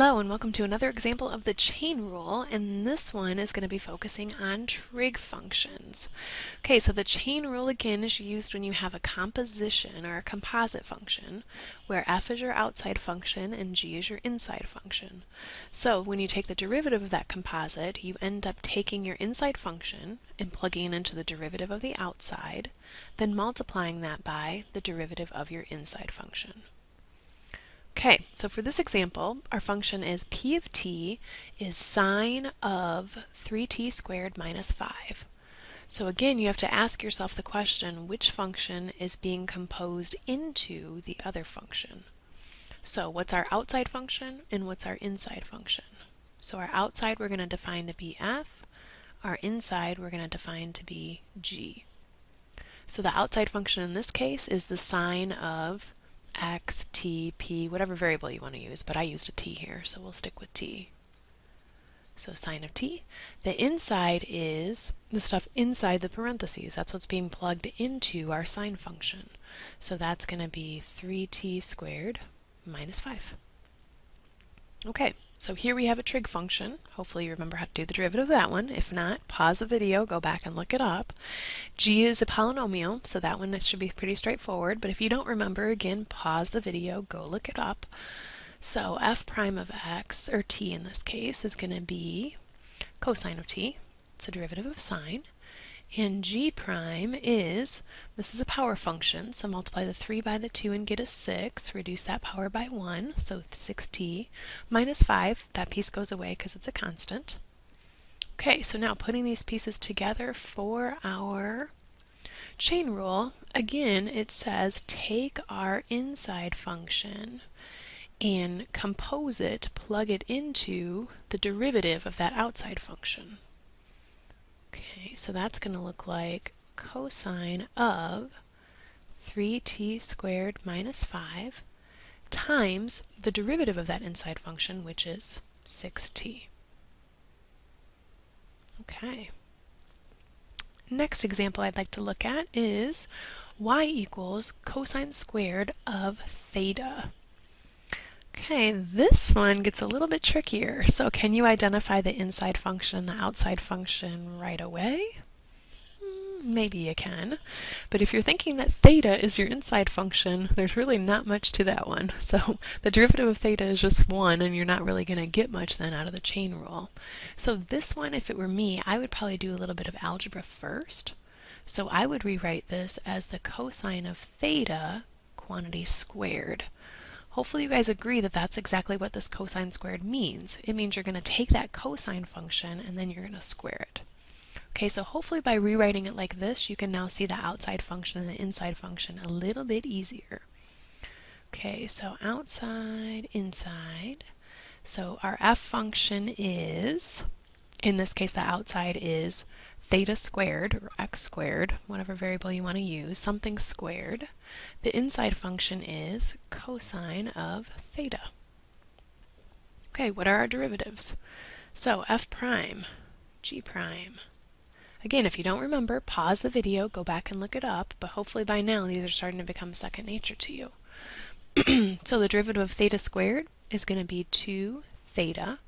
Hello and welcome to another example of the chain rule and this one is going to be focusing on trig functions. Okay, so the chain rule again is used when you have a composition or a composite function where f is your outside function and g is your inside function. So when you take the derivative of that composite you end up taking your inside function and plugging it into the derivative of the outside, then multiplying that by the derivative of your inside function. Okay, so for this example, our function is p of t is sine of 3t squared minus 5. So again, you have to ask yourself the question, which function is being composed into the other function? So what's our outside function and what's our inside function? So our outside we're going to define to be f, our inside we're going to define to be g. So the outside function in this case is the sine of x, t, p, whatever variable you want to use, but I used a t here, so we'll stick with t. So sine of t. The inside is the stuff inside the parentheses. That's what's being plugged into our sine function. So that's going to be 3t squared minus 5. Okay, so here we have a trig function. Hopefully you remember how to do the derivative of that one. If not, pause the video, go back and look it up. g is a polynomial, so that one should be pretty straightforward. But if you don't remember, again, pause the video, go look it up. So f prime of x, or t in this case, is going to be cosine of t. It's a derivative of sine. And g prime is, this is a power function, so multiply the 3 by the 2 and get a 6, reduce that power by 1, so 6t, minus 5, that piece goes away because it's a constant. Okay, so now putting these pieces together for our chain rule, again it says take our inside function and compose it, plug it into the derivative of that outside function. Okay, so that's going to look like cosine of 3t squared minus 5 times the derivative of that inside function, which is 6t. Okay. Next example I'd like to look at is y equals cosine squared of theta. Okay, this one gets a little bit trickier. So can you identify the inside function and the outside function right away? Hmm, maybe you can. But if you're thinking that theta is your inside function, there's really not much to that one. So the derivative of theta is just 1, and you're not really going to get much then out of the chain rule. So this one, if it were me, I would probably do a little bit of algebra first. So I would rewrite this as the cosine of theta quantity squared. Hopefully you guys agree that that's exactly what this cosine squared means. It means you're going to take that cosine function and then you're going to square it. Okay, so hopefully by rewriting it like this, you can now see the outside function and the inside function a little bit easier. Okay, so outside, inside. So our f function is, in this case the outside is theta squared, or x squared, whatever variable you want to use, something squared. The inside function is cosine of theta. Okay, what are our derivatives? So f prime, g prime. Again, if you don't remember, pause the video, go back and look it up, but hopefully by now these are starting to become second nature to you. so the derivative of theta squared is going to be 2 theta.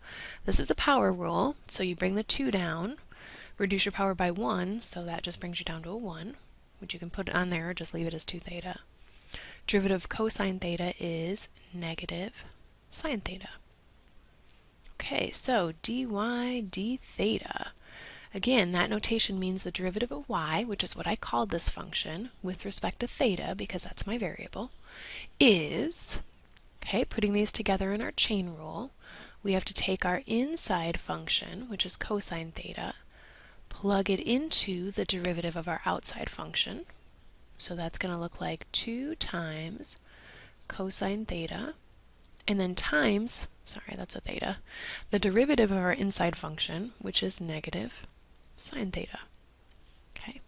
This is a power rule, so you bring the 2 down, reduce your power by 1, so that just brings you down to a 1, which you can put on there or just leave it as 2 theta. Derivative of cosine theta is negative sine theta. Okay, so dy d theta. Again, that notation means the derivative of y, which is what I called this function, with respect to theta, because that's my variable, is, okay, putting these together in our chain rule, we have to take our inside function, which is cosine theta, plug it into the derivative of our outside function. So that's going to look like 2 times cosine theta, and then times, sorry, that's a theta, the derivative of our inside function, which is negative sine theta. Okay.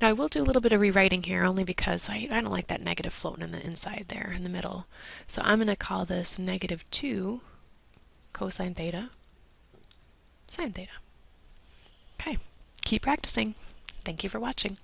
Now I will do a little bit of rewriting here only because I, I don't like that negative floating in the inside there in the middle. So I'm going to call this negative 2 cosine theta sine theta. Okay keep practicing. Thank you for watching.